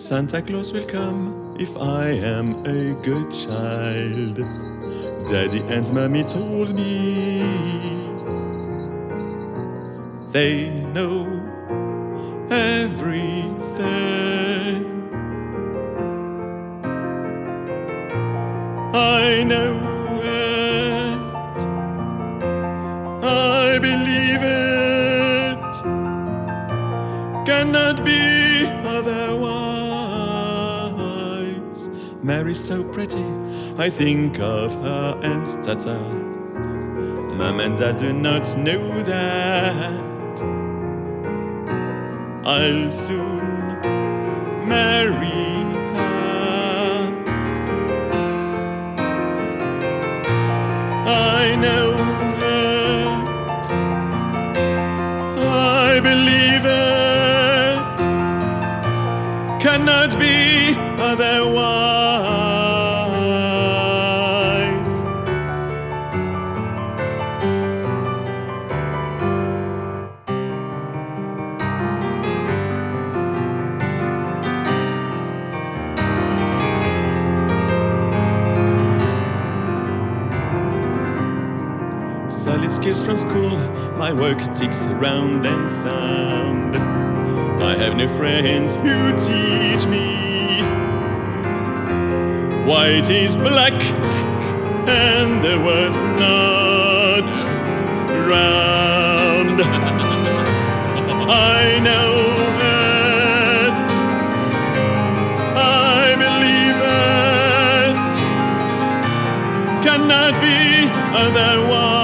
Santa Claus will come if I am a good child. Daddy and Mommy told me they know everything. I know it. I believe it. Cannot be otherwise. Mary's so pretty. I think of her and stutter. Mom and Dad do not know that. I'll soon marry her. I know Cannot be otherwise. Solid skills from school, my work ticks round and sound. I have no friends who teach White is black, and the world's not round. I know it. I believe it. Cannot be otherwise.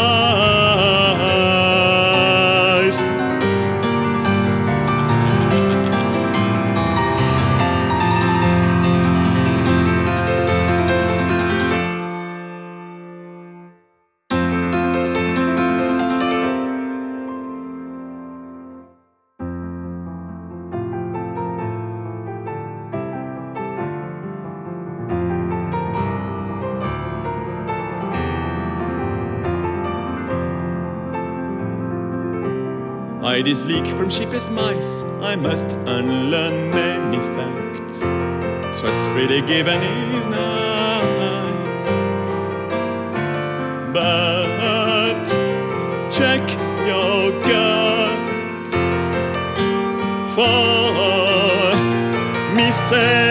I dislike from cheapest mice, I must unlearn many facts. Trust freely given is nice, but check your guts for mistakes.